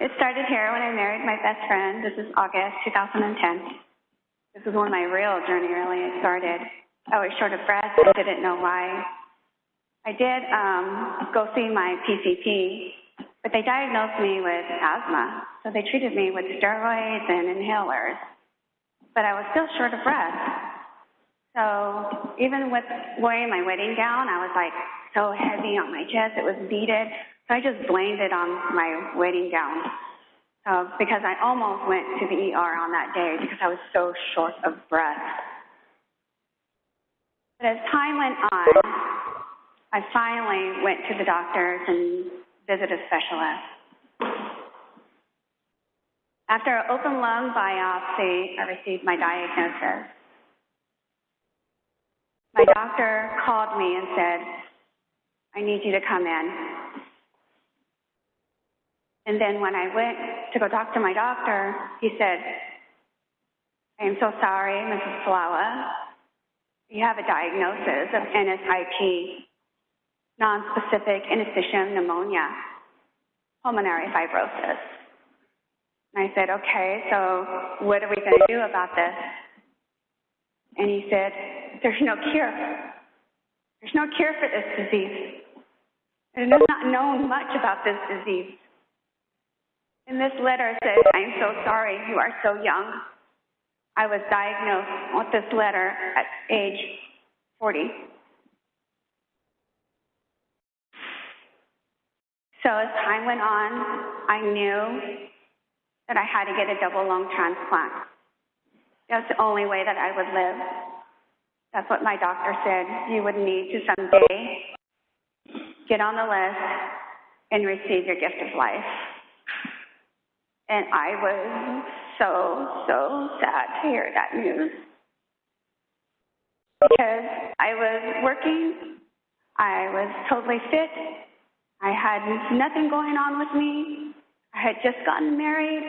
It started here when I married my best friend. This is August 2010. This is when my real journey really started. I was short of breath. I didn't know why. I did um, go see my PCP, but they diagnosed me with asthma. So they treated me with steroids and inhalers. But I was still short of breath. So even with wearing my wedding gown, I was like so heavy on my chest. It was beaded. So I just blamed it on my wedding gown uh, because I almost went to the ER on that day because I was so short of breath. But as time went on, I finally went to the doctors and visited a specialist. After an open lung biopsy, I received my diagnosis. My doctor called me and said, I need you to come in. And then when I went to go talk to my doctor, he said, I am so sorry, Mrs. Falawa. You have a diagnosis of NSIP, nonspecific interstitial pneumonia, pulmonary fibrosis. And I said, okay, so what are we going to do about this? And he said, there's no cure. There's no cure for this disease. And there's not known much about this disease. In this letter says, I'm so sorry, you are so young. I was diagnosed with this letter at age 40. So as time went on, I knew that I had to get a double lung transplant. That's the only way that I would live. That's what my doctor said. You would need to someday get on the list and receive your gift of life. And I was so, so sad to hear that news. Because I was working, I was totally fit, I had nothing going on with me, I had just gotten married,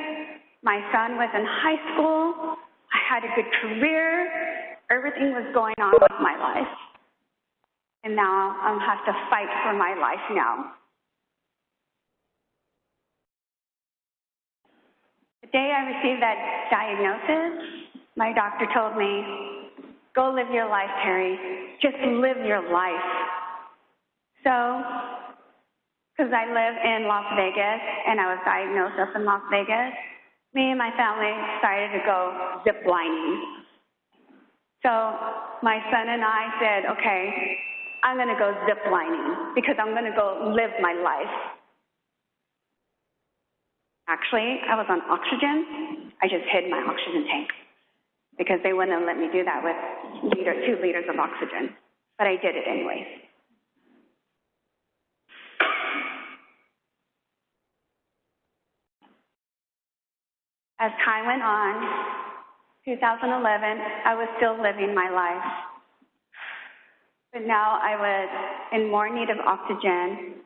my son was in high school, I had a good career, everything was going on with my life. And now I have to fight for my life now. Day I received that diagnosis, my doctor told me, go live your life, Terry. Just live your life. So, because I live in Las Vegas and I was diagnosed up in Las Vegas, me and my family decided to go zip lining. So my son and I said, okay, I'm going to go zip lining because I'm going to go live my life. Actually, I was on oxygen. I just hid my oxygen tank because they wouldn't let me do that with liter, two liters of oxygen. But I did it anyways. As time went on, 2011, I was still living my life. But now I was in more need of oxygen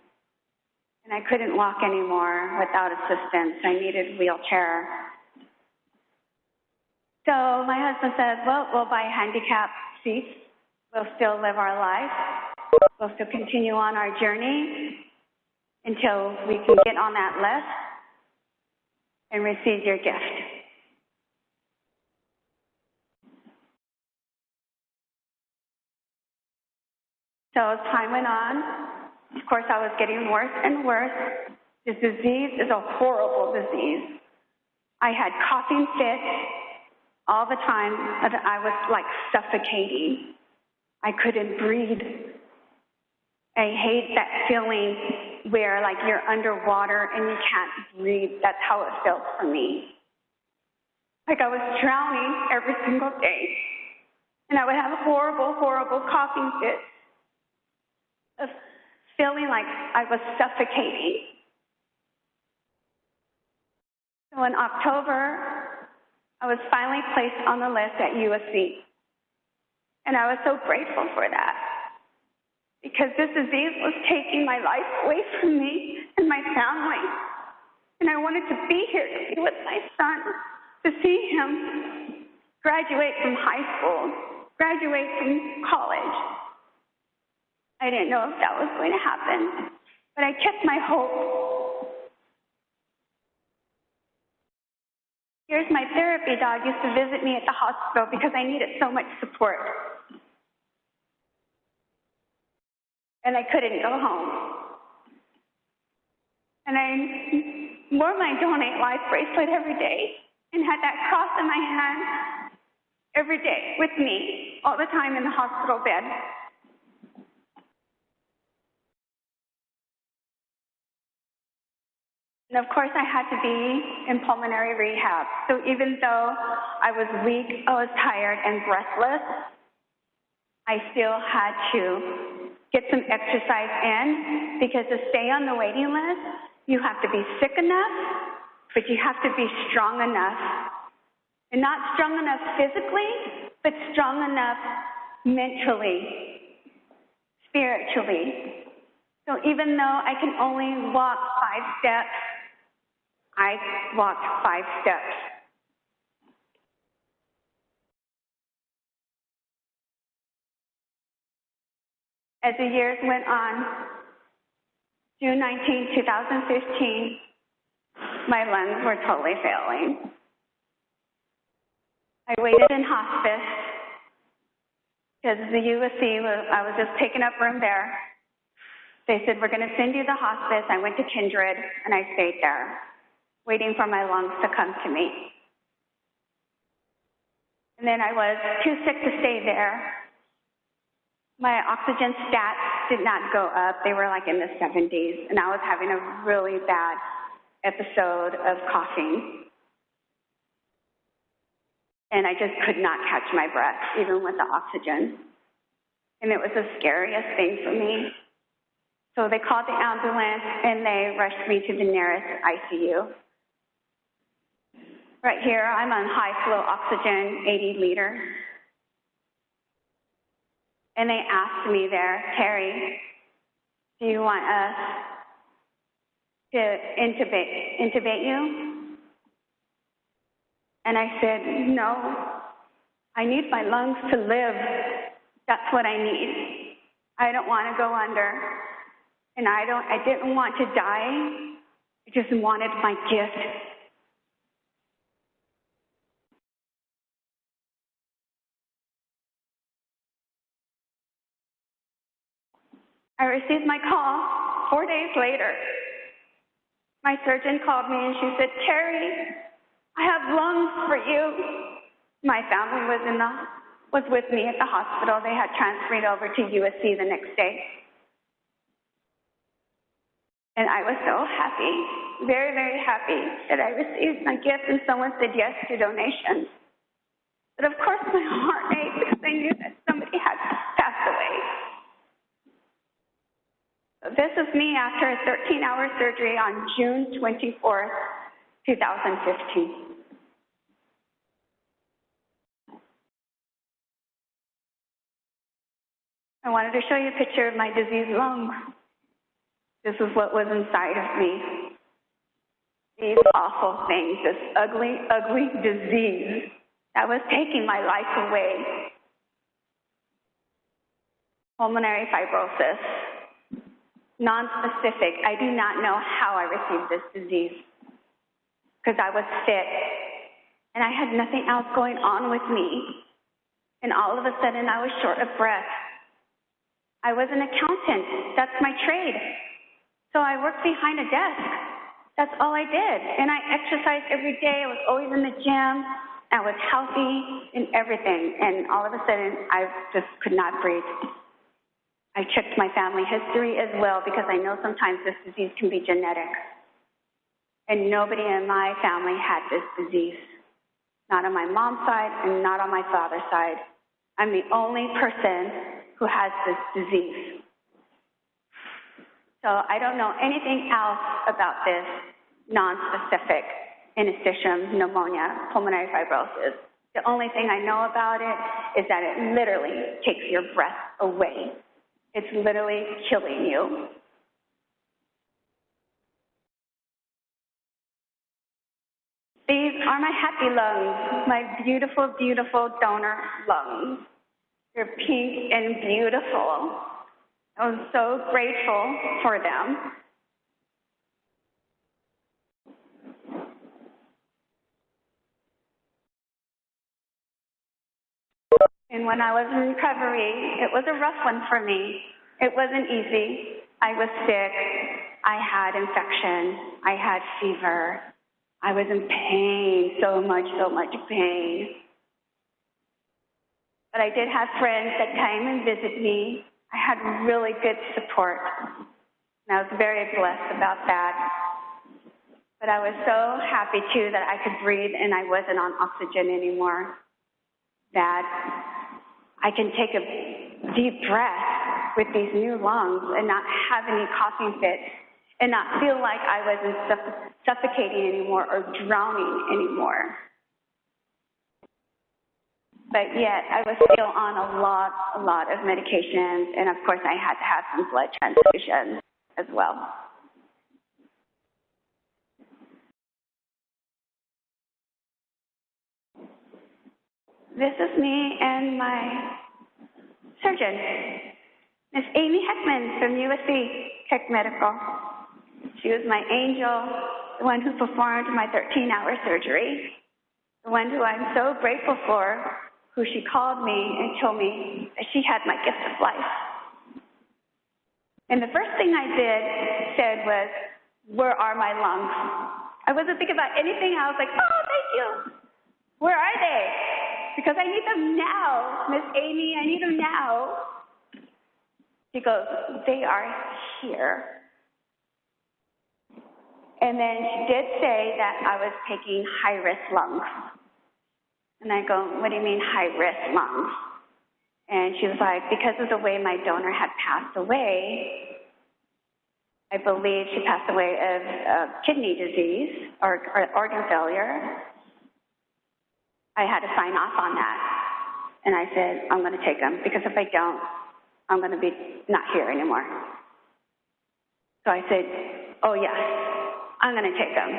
and I couldn't walk anymore without assistance. I needed a wheelchair. So my husband said, well, we'll buy handicap seats. We'll still live our life. We'll still continue on our journey until we can get on that list and receive your gift. So as time went on, of course, I was getting worse and worse. This disease is a horrible disease. I had coughing fits all the time. I was like suffocating. I couldn't breathe. I hate that feeling where like you're underwater and you can't breathe. That's how it felt for me. Like I was drowning every single day. And I would have horrible, horrible coughing fits feeling like I was suffocating. So in October, I was finally placed on the list at USC. And I was so grateful for that because this disease was taking my life away from me and my family. And I wanted to be here to be with my son, to see him graduate from high school, graduate from college, I didn't know if that was going to happen, but I kept my hope. Here's my therapy dog used to visit me at the hospital because I needed so much support. And I couldn't go home. And I wore my Donate Life bracelet every day and had that cross in my hand every day with me all the time in the hospital bed. And of course, I had to be in pulmonary rehab. So even though I was weak, I was tired and breathless, I still had to get some exercise in because to stay on the waiting list, you have to be sick enough, but you have to be strong enough. And not strong enough physically, but strong enough mentally, spiritually. So even though I can only walk five steps, I walked five steps. As the years went on, June 19, 2015, my lungs were totally failing. I waited in hospice because the USC was, I was just taking up room there. They said, we're going to send you to hospice. I went to Kindred and I stayed there waiting for my lungs to come to me. And then I was too sick to stay there. My oxygen stats did not go up. They were like in the 70s, and I was having a really bad episode of coughing. And I just could not catch my breath, even with the oxygen. And it was the scariest thing for me. So they called the ambulance and they rushed me to the nearest ICU. Right here, I'm on high flow oxygen, 80 liter. And they asked me there, Terry, do you want us to intubate, intubate you? And I said, no, I need my lungs to live. That's what I need. I don't want to go under. And I don't, I didn't want to die. I just wanted my gift I received my call four days later. My surgeon called me and she said, Terry, I have lungs for you. My family was in the was with me at the hospital. They had transferred over to USC the next day. And I was so happy, very, very happy that I received my gift and someone said yes to donations. But of course my heart ached because I knew that somebody had passed away. This is me after a 13 hour surgery on June 24th, 2015. I wanted to show you a picture of my diseased lung. This is what was inside of me. These awful things, this ugly, ugly disease that was taking my life away. Pulmonary fibrosis, non-specific. I do not know how I received this disease because I was fit and I had nothing else going on with me. And all of a sudden I was short of breath. I was an accountant. That's my trade. So I worked behind a desk. That's all I did. And I exercised every day. I was always in the gym. I was healthy in everything. And all of a sudden I just could not breathe. I checked my family history as well because I know sometimes this disease can be genetic. And nobody in my family had this disease. Not on my mom's side and not on my father's side. I'm the only person who has this disease. So I don't know anything else about this non-specific interstitium pneumonia, pulmonary fibrosis. The only thing I know about it is that it literally takes your breath away. It's literally killing you. These are my happy lungs, my beautiful, beautiful donor lungs. They're pink and beautiful. I'm so grateful for them. And when I was in recovery, it was a rough one for me. It wasn't easy. I was sick. I had infection. I had fever. I was in pain, so much, so much pain. But I did have friends that came and visit me. I had really good support. And I was very blessed about that. But I was so happy too that I could breathe and I wasn't on oxygen anymore. That I can take a deep breath with these new lungs and not have any coughing fits and not feel like I wasn't suffocating anymore or drowning anymore. But yet, I was still on a lot, a lot of medications, and of course, I had to have some blood transfusions as well. This is me and my surgeon, Miss Amy Hackmann from USC Keck Medical. She was my angel, the one who performed my 13 hour surgery, the one who I'm so grateful for, who she called me and told me that she had my gift of life. And the first thing I did said was, Where are my lungs? I wasn't thinking about anything. I was like, Oh, thank you. Where are they? Because I need them now. Miss Amy, I need them now. She goes, They are here. And then she did say that I was taking high risk lungs. And I go, What do you mean high risk lungs? And she was like, Because of the way my donor had passed away, I believe she passed away of kidney disease or, or organ failure. I had to sign off on that. And I said, I'm going to take them because if I don't, I'm going to be not here anymore. So I said, Oh, yes. I'm going to take them.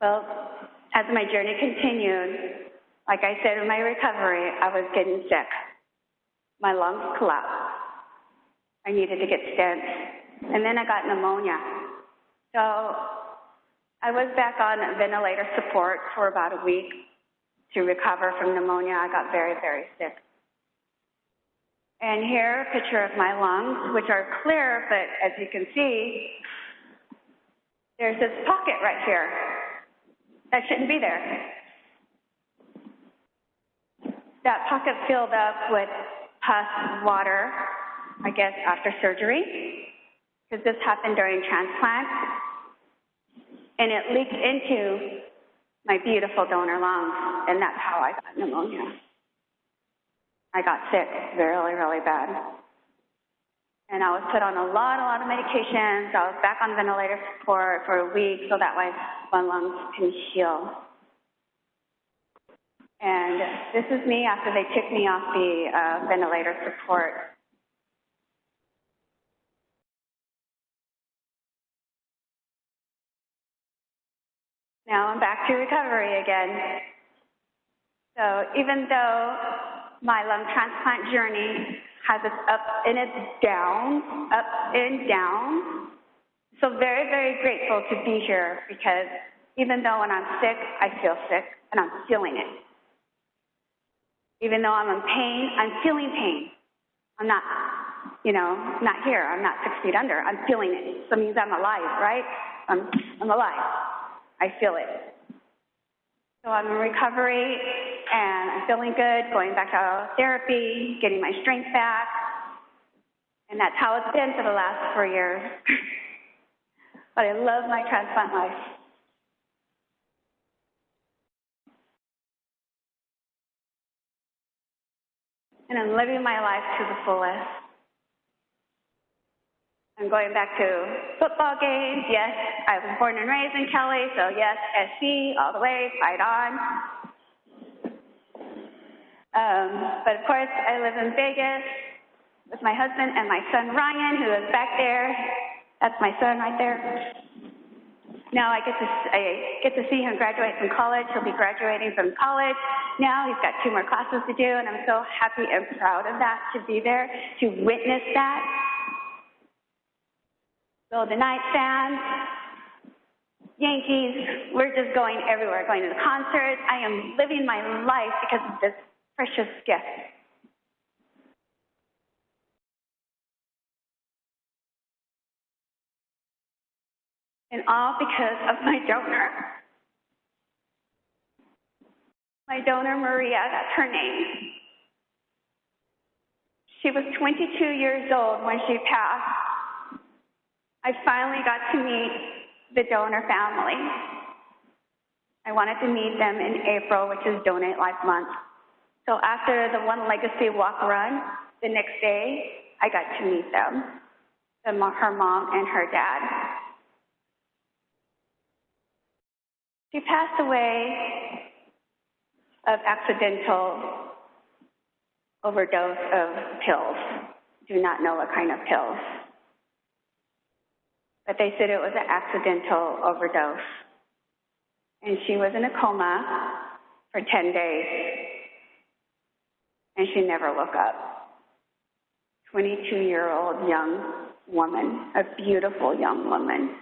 Well, as my journey continued, like I said in my recovery, I was getting sick. My lungs collapsed. I needed to get stents. And then I got pneumonia. So I was back on ventilator support for about a week to recover from pneumonia. I got very, very sick. And here, a picture of my lungs, which are clear, but as you can see, there's this pocket right here that shouldn't be there. That pocket filled up with pus, water, I guess after surgery, because this happened during transplant, and it leaked into my beautiful donor lungs, and that's how I got pneumonia. I got sick really, really bad. And I was put on a lot, a lot of medications. I was back on ventilator support for a week so that way my lungs can heal. And this is me after they took me off the uh, ventilator support. Now I'm back to recovery again. So even though my lung transplant journey has its up and its downs, up and down, so very, very grateful to be here because even though when I'm sick, I feel sick and I'm feeling it. Even though I'm in pain, I'm feeling pain. I'm not, you know, not here. I'm not six feet under. I'm feeling it. So it means I'm alive, right? I'm, I'm alive. I feel it. So I'm in recovery and I'm feeling good, going back to therapy, getting my strength back. And that's how it's been for the last four years. but I love my transplant life. And I'm living my life to the fullest. I'm going back to football games. Yes, I was born and raised in Cali, so yes, SC all the way, fight on. Um, but of course, I live in Vegas with my husband and my son Ryan, who is back there. That's my son right there. Now I get to I get to see him graduate from college. He'll be graduating from college. Now he's got two more classes to do, and I'm so happy and proud of that to be there to witness that So the nightstand, Yankees, we're just going everywhere, going to the concerts. I am living my life because of this precious gift. And all because of my donor. My donor, Maria, that's her name. She was 22 years old when she passed. I finally got to meet the donor family. I wanted to meet them in April, which is Donate Life Month. So after the OneLegacy Walk Run, the next day, I got to meet them, the, her mom and her dad. She passed away of accidental overdose of pills. Do not know what kind of pills. But they said it was an accidental overdose. And she was in a coma for 10 days. And she never woke up. 22 year old young woman, a beautiful young woman.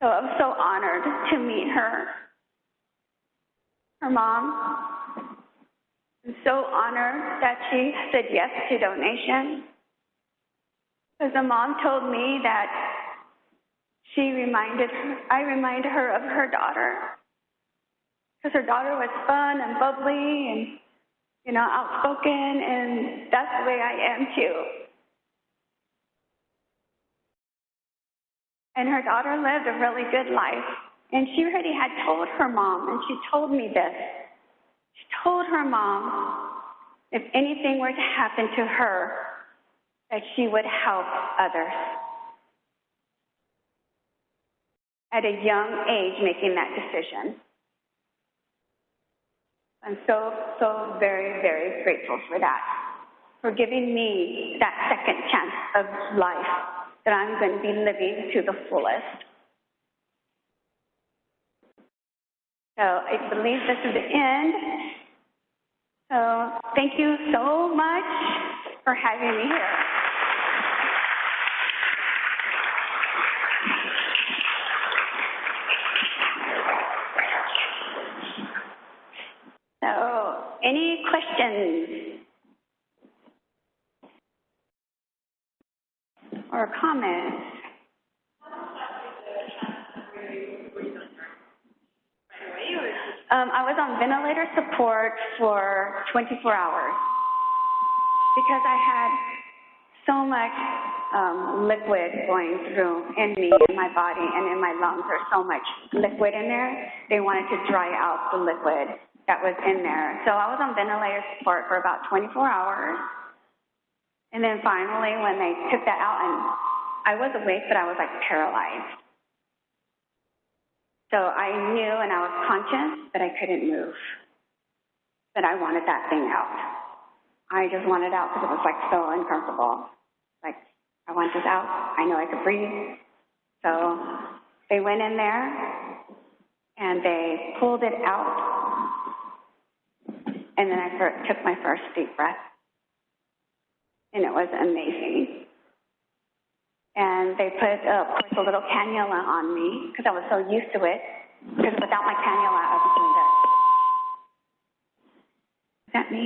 So I'm so honored to meet her. Her mom. I'm so honored that she said yes to donation. Because the mom told me that she reminded her, I reminded her of her daughter. Because her daughter was fun and bubbly and, you know, outspoken, and that's the way I am too. And her daughter lived a really good life. And she already had told her mom, and she told me this. She told her mom if anything were to happen to her, that she would help others. At a young age, making that decision. I'm so, so very, very grateful for that, for giving me that second chance of life that I'm going to be living to the fullest. So I believe this is the end. So thank you so much for having me here. So any questions? or comments? Um, I was on ventilator support for 24 hours because I had so much um, liquid going through in me, in my body, and in my lungs. There's so much liquid in there. They wanted to dry out the liquid that was in there. So I was on ventilator support for about 24 hours. And then finally, when they took that out, and I was awake, but I was like paralyzed. So I knew and I was conscious that I couldn't move, that I wanted that thing out. I just wanted out because it was like so uncomfortable. Like, I want this out. I know I could breathe. So they went in there and they pulled it out. And then I took my first deep breath and it was amazing. And they put, uh, of course, a little cannula on me because I was so used to it. Because without my cannula, I was doing this. Is that me?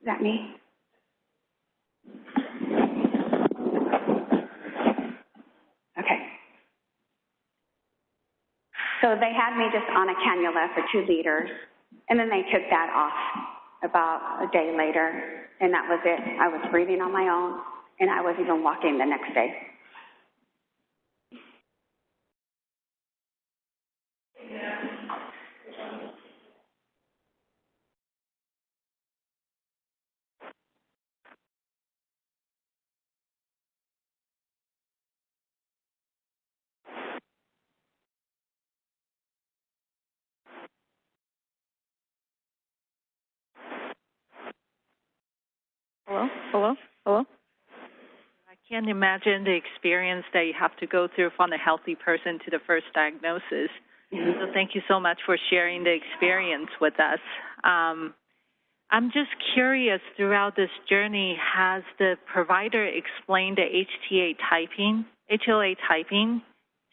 Is that me? Okay. So they had me just on a cannula for two liters, and then they took that off about a day later, and that was it. I was breathing on my own, and I was even walking the next day. Hello? Hello? Hello? Can't imagine the experience that you have to go through from a healthy person to the first diagnosis. So thank you so much for sharing the experience with us. Um, I'm just curious throughout this journey, has the provider explained the HTA typing, HLA typing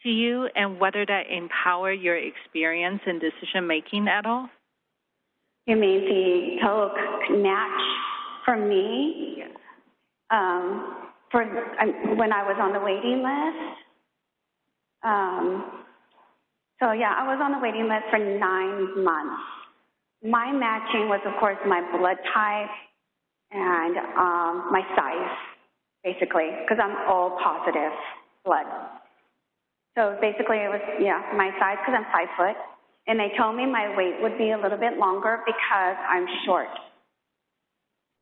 to you and whether that empower your experience in decision making at all? You mean the total match for me? Yes. Um, for when I was on the waiting list. Um, so yeah, I was on the waiting list for nine months. My matching was, of course, my blood type and um, my size, basically, because I'm all positive blood. So basically, it was yeah my size because I'm five foot, and they told me my weight would be a little bit longer because I'm short.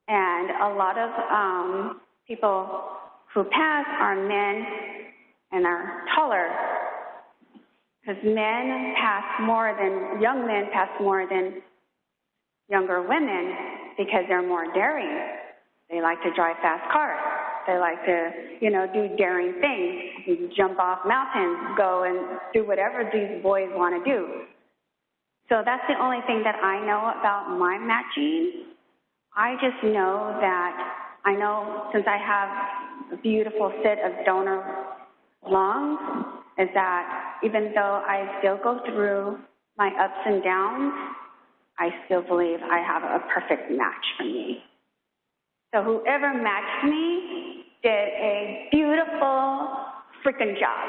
And a lot of um, people who pass are men and are taller because men pass more than young men pass more than younger women because they're more daring. They like to drive fast cars. They like to, you know, do daring things, jump off mountains, go and do whatever these boys want to do. So that's the only thing that I know about my matching. I just know that I know since I have a beautiful set of donor lungs, is that even though I still go through my ups and downs, I still believe I have a perfect match for me. So whoever matched me did a beautiful freaking job.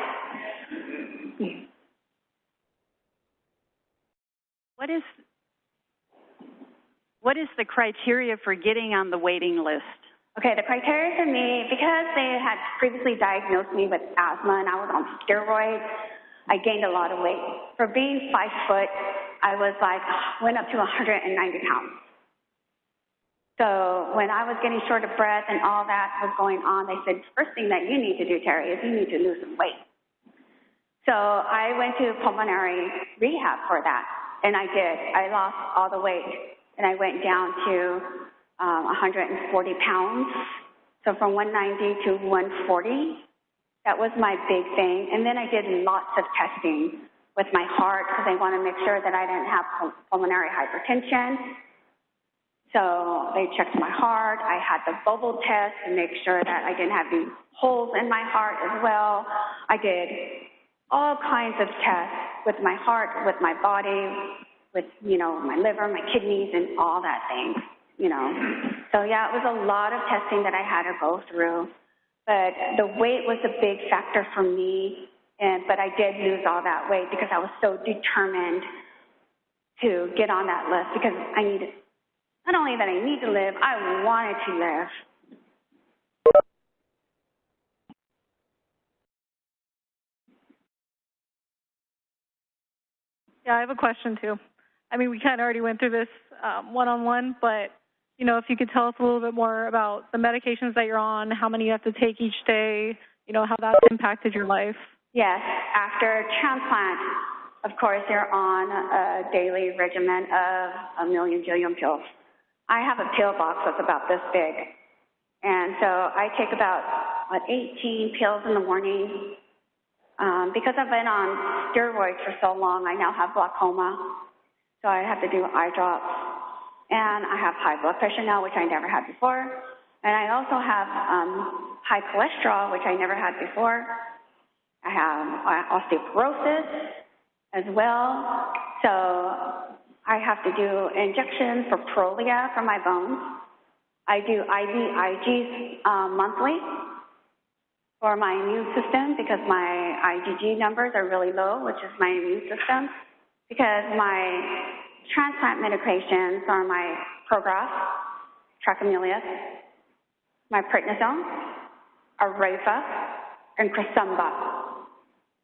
What is what is the criteria for getting on the waiting list? Okay, the criteria for me, because they had previously diagnosed me with asthma and I was on steroids, I gained a lot of weight. For being five foot, I was like, went up to 190 pounds. So when I was getting short of breath and all that was going on, they said, first thing that you need to do, Terry, is you need to lose some weight. So I went to pulmonary rehab for that, and I did. I lost all the weight, and I went down to um, 140 pounds. So from 190 to 140, that was my big thing. And then I did lots of testing with my heart because I want to make sure that I didn't have pulmonary hypertension. So they checked my heart. I had the bubble test to make sure that I didn't have any holes in my heart as well. I did all kinds of tests with my heart, with my body, with, you know, my liver, my kidneys, and all that thing, you know. So yeah, it was a lot of testing that I had to go through. But the weight was a big factor for me, and but I did lose all that weight because I was so determined to get on that list because I needed not only that I need to live, I wanted to live. Yeah, I have a question too. I mean, we kind of already went through this one on one, but you know, if you could tell us a little bit more about the medications that you're on, how many you have to take each day, you know, how that's impacted your life. Yes, after transplant, of course, you're on a daily regimen of a million jillion pills. I have a pill box that's about this big. And so I take about, what, 18 pills in the morning. Um, because I've been on steroids for so long, I now have glaucoma. So I have to do eye drops. And I have high blood pressure now, which I never had before. And I also have um, high cholesterol, which I never had before. I have uh, osteoporosis as well. So I have to do injections for Prolia for my bones. I do IVIGs um, monthly for my immune system because my IgG numbers are really low, which is my immune system. Because my transplant medications are my Prograf, Tacrolimus, my prednisone, Arefa, and Cresemba.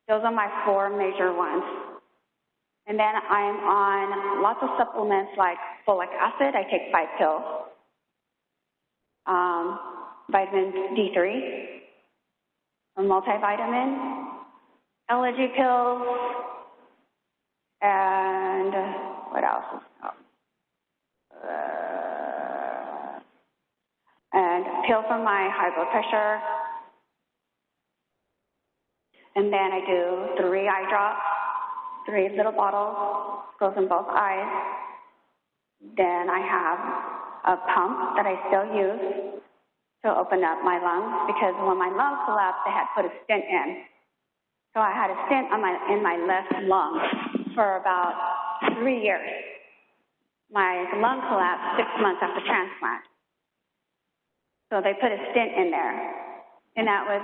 Those are my four major ones. And then I'm on lots of supplements like folic acid. I take five pills. Um, vitamin D3, a multivitamin, allergy pills, and what else? Uh, and pill for my high blood pressure. And then I do three eye drops three little bottles, goes in both eyes. Then I have a pump that I still use to open up my lungs because when my lungs collapsed, they had put a stent in. So I had a stent on my, in my left lung for about three years. My lung collapsed six months after transplant. So they put a stent in there. And that was,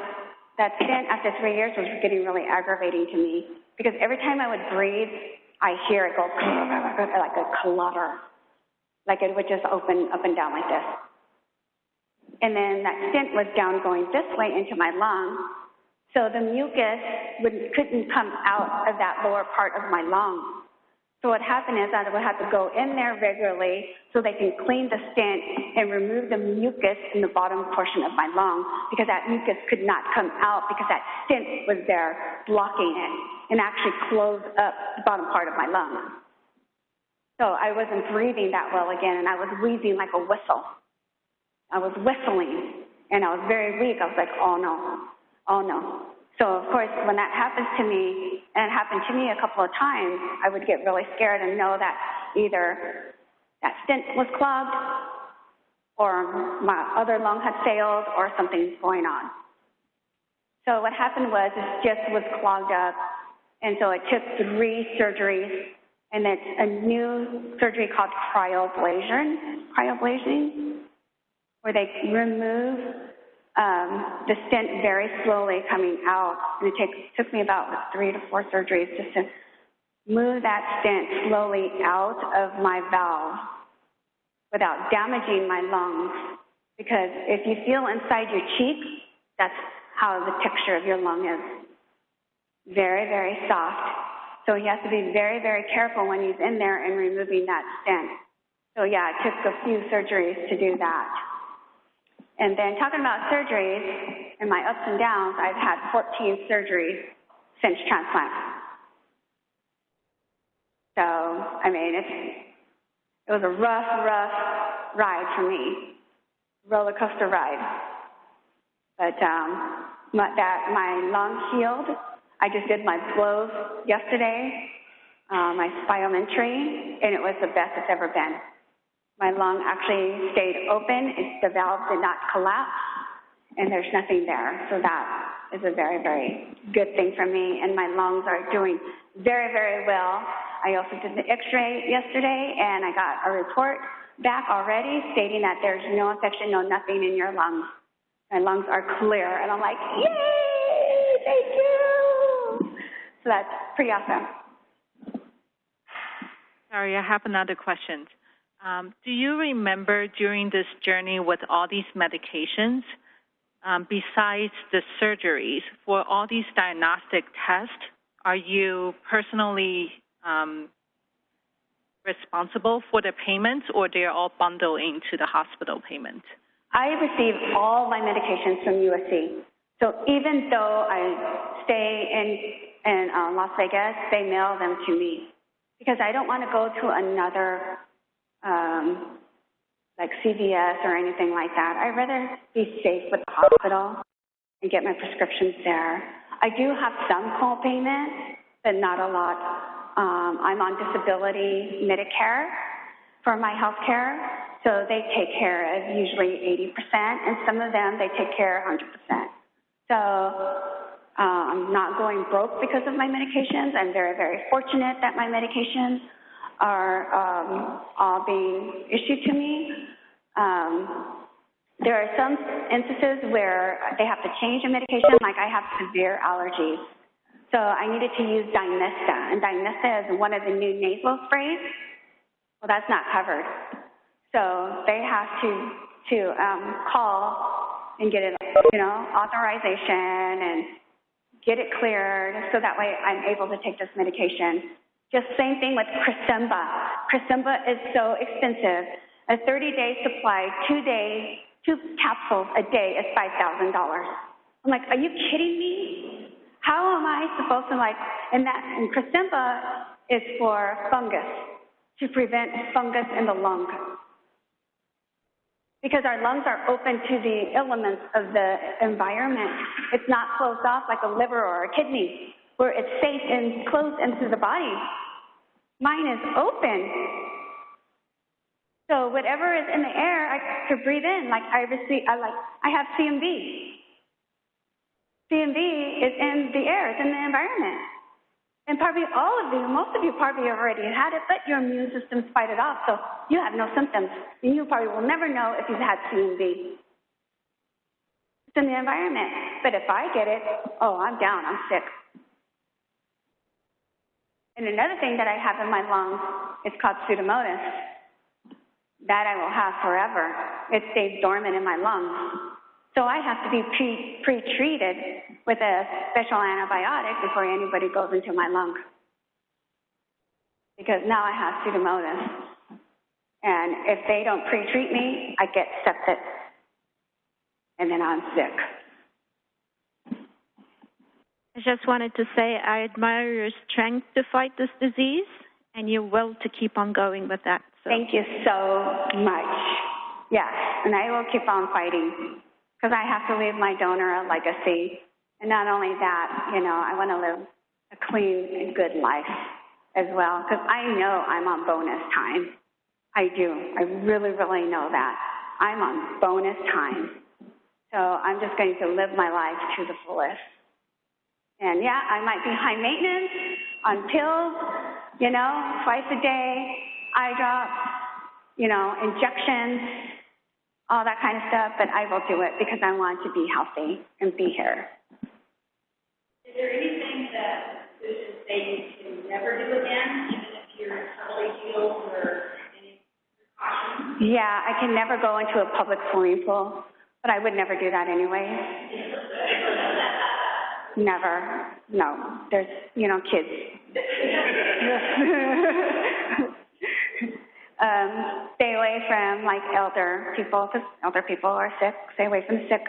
that stent after three years was getting really aggravating to me because every time I would breathe, I hear it go like a clutter, like it would just open up and down like this. And then that stent was down going this way into my lung. So the mucus would, couldn't come out of that lower part of my lung. So what happened is I would have to go in there regularly so they can clean the stent and remove the mucus in the bottom portion of my lung because that mucus could not come out because that stent was there blocking it and actually closed up the bottom part of my lung. So I wasn't breathing that well again and I was wheezing like a whistle. I was whistling and I was very weak. I was like, oh no, oh no. So of course, when that happens to me, and it happened to me a couple of times, I would get really scared and know that either that stent was clogged, or my other lung had failed, or something's going on. So what happened was it just was clogged up, and so it took three surgeries, and it's a new surgery called cryoablation, cryoablation, where they remove um, the stent very slowly coming out. And it take, took me about three to four surgeries just to move that stent slowly out of my valve without damaging my lungs. Because if you feel inside your cheek, that's how the texture of your lung is. Very, very soft. So he has to be very, very careful when he's in there and removing that stent. So yeah, it took a few surgeries to do that. And then talking about surgeries and my ups and downs, I've had 14 surgeries since transplant. So, I mean, it's, it was a rough, rough ride for me, roller coaster ride. But um, my, that my lungs healed. I just did my blows yesterday, uh, my spirometry, and it was the best it's ever been. My lung actually stayed open. It, the valve did not collapse, and there's nothing there. So that is a very, very good thing for me. And my lungs are doing very, very well. I also did the x-ray yesterday, and I got a report back already stating that there's no infection, no nothing in your lungs. My lungs are clear, and I'm like, yay, thank you. So that's pretty awesome. Sorry, I have another question. Um, do you remember during this journey with all these medications, um, besides the surgeries, for all these diagnostic tests, are you personally um, responsible for the payments or they're all bundled into the hospital payment? I receive all my medications from USC. So even though I stay in, in uh, Las Vegas, they mail them to me because I don't want to go to another um, like CVS or anything like that. I'd rather be safe with the hospital and get my prescriptions there. I do have some co-payment, but not a lot. Um, I'm on disability Medicare for my health care, so they take care of usually 80%, and some of them they take care 100%. So uh, I'm not going broke because of my medications. I'm very, very fortunate that my medications are um, all being issued to me. Um, there are some instances where they have to change a medication, like I have severe allergies. So I needed to use Dymista, and Dymista is one of the new nasal sprays. Well, that's not covered. So they have to, to um, call and get it, you know, authorization and get it cleared so that way I'm able to take this medication. Just same thing with Cresemba. Cresemba is so expensive. A 30-day supply, two days, two capsules a day is $5,000. I'm like, are you kidding me? How am I supposed to like, and that, and Cresemba is for fungus, to prevent fungus in the lung. Because our lungs are open to the elements of the environment. It's not closed off like a liver or a kidney, where it's safe and closed into the body. Mine is open. So whatever is in the air, I could breathe in. Like I receive, I like, I have CMV. CMV is in the air, it's in the environment. And probably all of you, most of you probably already had it, but your immune system's fight it off, so you have no symptoms. And you probably will never know if you've had CMV. It's in the environment. But if I get it, oh, I'm down, I'm sick. And another thing that I have in my lungs is called pseudomonas. That I will have forever. It stays dormant in my lungs. So I have to be pre- pre-treated with a special antibiotic before anybody goes into my lung. Because now I have pseudomonas. And if they don't pre-treat me, I get septic. And then I'm sick. I just wanted to say I admire your strength to fight this disease and your will to keep on going with that. So Thank you so much. Yes, and I will keep on fighting because I have to leave my donor a legacy. And not only that, you know, I want to live a clean and good life as well because I know I'm on bonus time. I do. I really, really know that. I'm on bonus time. So I'm just going to live my life to the fullest. And yeah, I might be high maintenance on pills, you know, twice a day, eye drops, you know, injections, all that kind of stuff, but I will do it because I want to be healthy and be here. Is there anything that physicians say you can never do again, even if you're totally healed or any precautions? Yeah, I can never go into a public swimming pool, but I would never do that anyway. Never. No. There's, you know, kids. um, stay away from like elder people because elder people are sick. Stay away from the sick.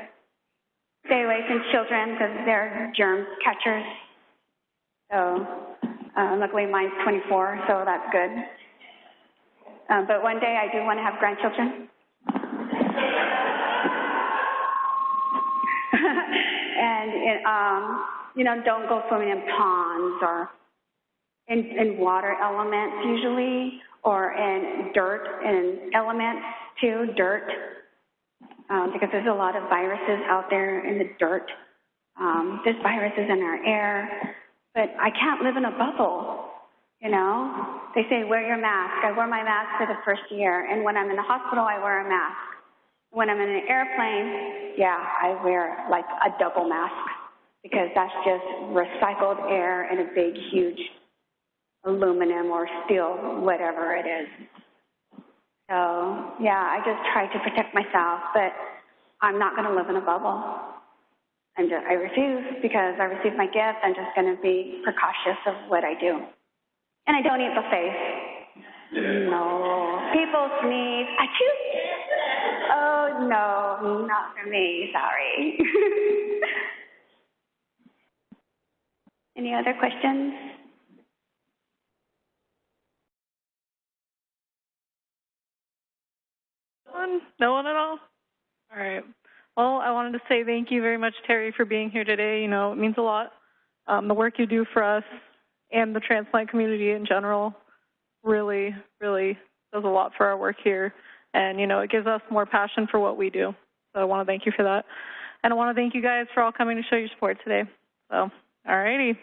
Stay away from children because they're germ catchers. So, uh, luckily mine's 24, so that's good. Um, but one day I do want to have grandchildren. And um, you know, don't go swimming in ponds or in, in water elements usually, or in dirt and elements too, dirt, um, because there's a lot of viruses out there in the dirt. Um, there's viruses in our air, but I can't live in a bubble. You know, they say wear your mask. I wore my mask for the first year, and when I'm in the hospital, I wear a mask. When I'm in an airplane, yeah, I wear like a double mask because that's just recycled air in a big, huge aluminum or steel, whatever it is. So, yeah, I just try to protect myself, but I'm not going to live in a bubble. I'm just, I refuse because I received my gift. I'm just going to be precautious of what I do. And I don't eat buffets. No. People sneeze. I choose. Oh, no, not for me. Sorry. Any other questions? No one? No one at all? All right. Well, I wanted to say thank you very much, Terry, for being here today. You know, it means a lot. Um, the work you do for us and the transplant community in general really, really does a lot for our work here. And, you know, it gives us more passion for what we do. So I want to thank you for that. And I want to thank you guys for all coming to show your support today. So, all righty.